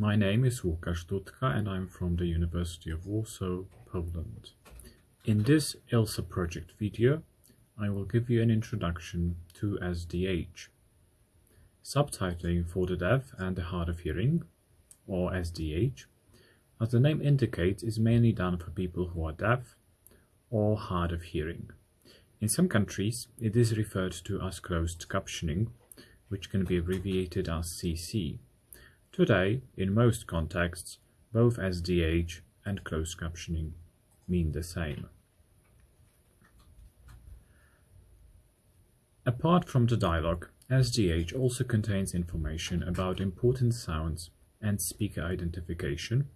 My name is Łukasz Dutka and I'm from the University of Warsaw, Poland. In this ILSA project video, I will give you an introduction to SDH. Subtitling for the deaf and the hard of hearing, or SDH, as the name indicates is mainly done for people who are deaf or hard of hearing. In some countries, it is referred to as closed captioning, which can be abbreviated as CC. Today, in most contexts, both SDH and closed captioning mean the same. Apart from the dialogue, SDH also contains information about important sounds and speaker identification,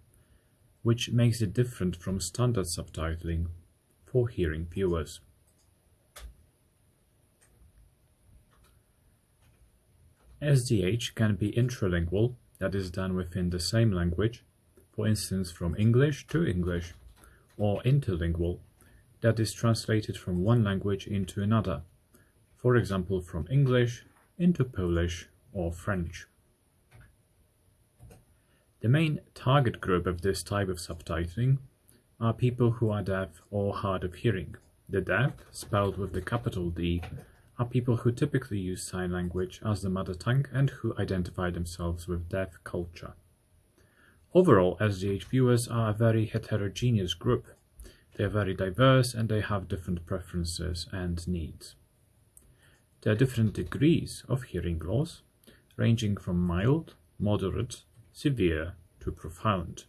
which makes it different from standard subtitling for hearing viewers. SDH can be intralingual, that is done within the same language, for instance from English to English, or interlingual, that is translated from one language into another, for example from English into Polish or French. The main target group of this type of subtitling are people who are deaf or hard of hearing. The deaf, spelled with the capital D, are people who typically use sign language as the mother tongue and who identify themselves with deaf culture. Overall, SDH viewers are a very heterogeneous group. They are very diverse and they have different preferences and needs. There are different degrees of hearing loss, ranging from mild, moderate, severe to profound.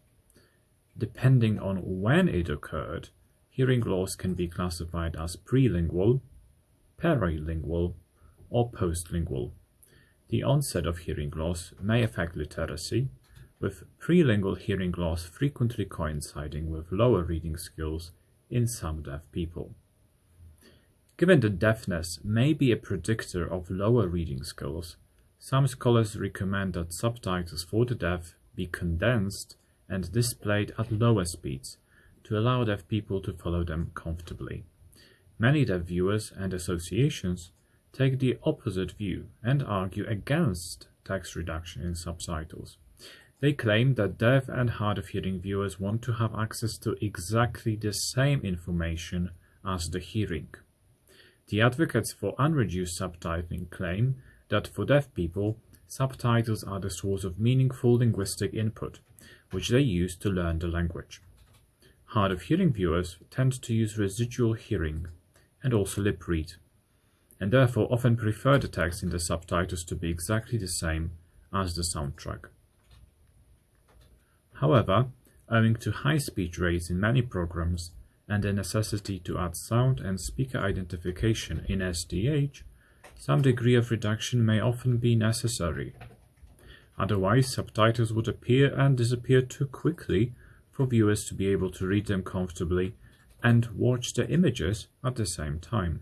Depending on when it occurred, hearing loss can be classified as prelingual, perilingual, or postlingual. The onset of hearing loss may affect literacy, with prelingual hearing loss frequently coinciding with lower reading skills in some deaf people. Given that deafness may be a predictor of lower reading skills, some scholars recommend that subtitles for the deaf be condensed and displayed at lower speeds to allow deaf people to follow them comfortably. Many deaf viewers and associations take the opposite view and argue against text reduction in subtitles. They claim that deaf and hard of hearing viewers want to have access to exactly the same information as the hearing. The advocates for unreduced subtitling claim that for deaf people, subtitles are the source of meaningful linguistic input, which they use to learn the language. Hard of hearing viewers tend to use residual hearing and also lip read, and therefore often prefer the text in the subtitles to be exactly the same as the soundtrack. However, owing to high speech rates in many programs and the necessity to add sound and speaker identification in SDH, some degree of reduction may often be necessary. Otherwise, subtitles would appear and disappear too quickly for viewers to be able to read them comfortably and watch the images at the same time.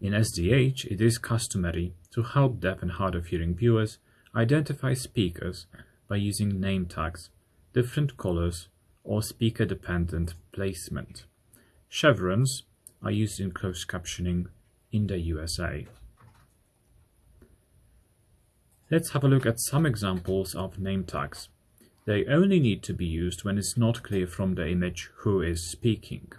In SDH, it is customary to help deaf and hard of hearing viewers identify speakers by using name tags, different colors, or speaker-dependent placement. Chevrons are used in closed captioning in the USA. Let's have a look at some examples of name tags. They only need to be used when it's not clear from the image who is speaking.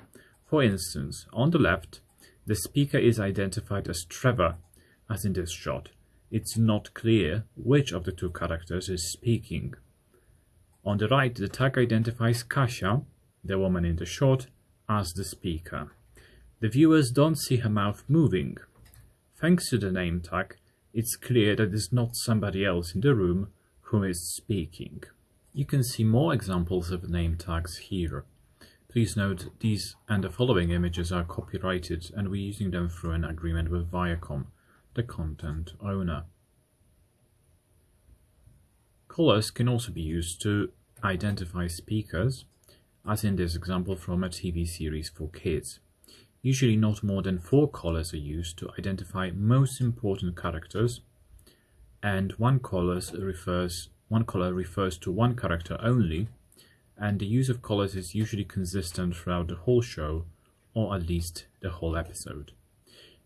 For instance, on the left, the speaker is identified as Trevor, as in this shot. It's not clear which of the two characters is speaking. On the right, the tag identifies Kasia, the woman in the shot, as the speaker. The viewers don't see her mouth moving. Thanks to the name tag, it's clear that it's not somebody else in the room who is speaking. You can see more examples of name tags here. Please note these and the following images are copyrighted and we're using them through an agreement with Viacom, the content owner. Colors can also be used to identify speakers, as in this example from a TV series for kids. Usually not more than four colors are used to identify most important characters, and one color refers one color refers to one character only, and the use of colors is usually consistent throughout the whole show, or at least the whole episode.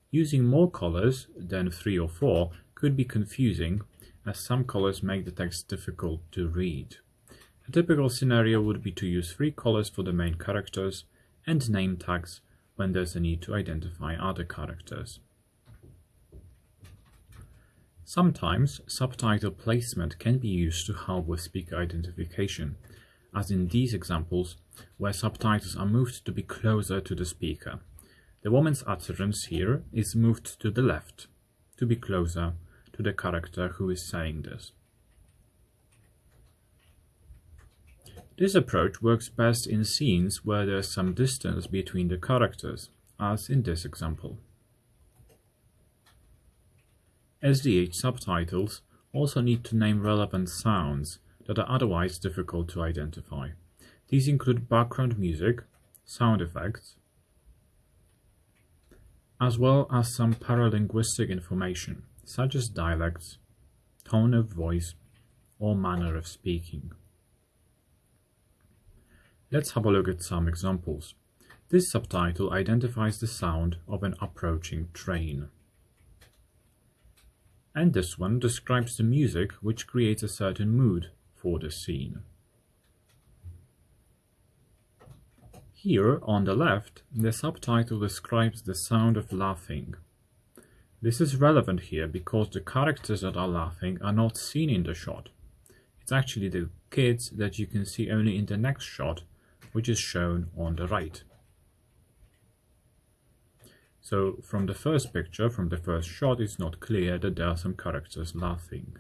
Using more colors than three or four could be confusing, as some colors make the text difficult to read. A typical scenario would be to use three colors for the main characters and name tags when there's a need to identify other characters. Sometimes subtitle placement can be used to help with speaker identification, as in these examples where subtitles are moved to be closer to the speaker. The woman's utterance here is moved to the left, to be closer to the character who is saying this. This approach works best in scenes where there is some distance between the characters, as in this example. SDH subtitles also need to name relevant sounds that are otherwise difficult to identify. These include background music, sound effects, as well as some paralinguistic information, such as dialects, tone of voice, or manner of speaking. Let's have a look at some examples. This subtitle identifies the sound of an approaching train. And this one describes the music which creates a certain mood for the scene. Here, on the left, the subtitle describes the sound of laughing. This is relevant here because the characters that are laughing are not seen in the shot. It's actually the kids that you can see only in the next shot, which is shown on the right. So from the first picture, from the first shot, it's not clear that there are some characters laughing.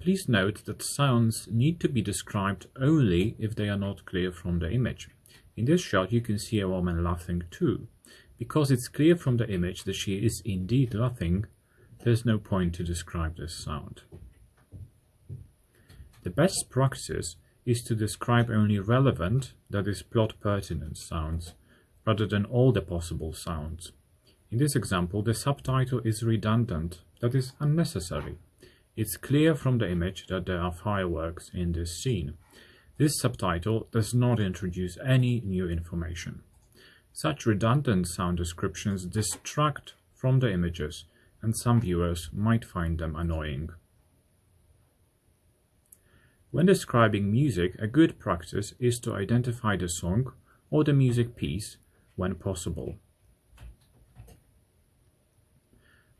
Please note that sounds need to be described only if they are not clear from the image. In this shot you can see a woman laughing too. Because it's clear from the image that she is indeed laughing, there's no point to describe this sound. The best practice is to describe only relevant, that is plot pertinent sounds, rather than all the possible sounds. In this example, the subtitle is redundant, that is unnecessary. It's clear from the image that there are fireworks in this scene. This subtitle does not introduce any new information. Such redundant sound descriptions distract from the images, and some viewers might find them annoying. When describing music, a good practice is to identify the song or the music piece when possible.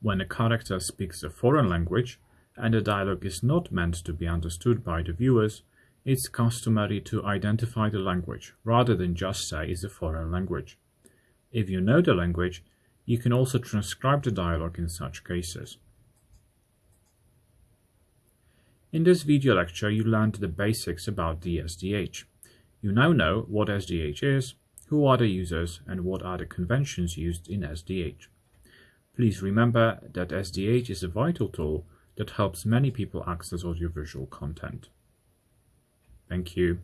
When a character speaks a foreign language, and the dialogue is not meant to be understood by the viewers, it's customary to identify the language rather than just say it's a foreign language. If you know the language, you can also transcribe the dialogue in such cases. In this video lecture you learned the basics about DSDH. You now know what SDH is, who are the users and what are the conventions used in SDH. Please remember that SDH is a vital tool that helps many people access audiovisual content. Thank you.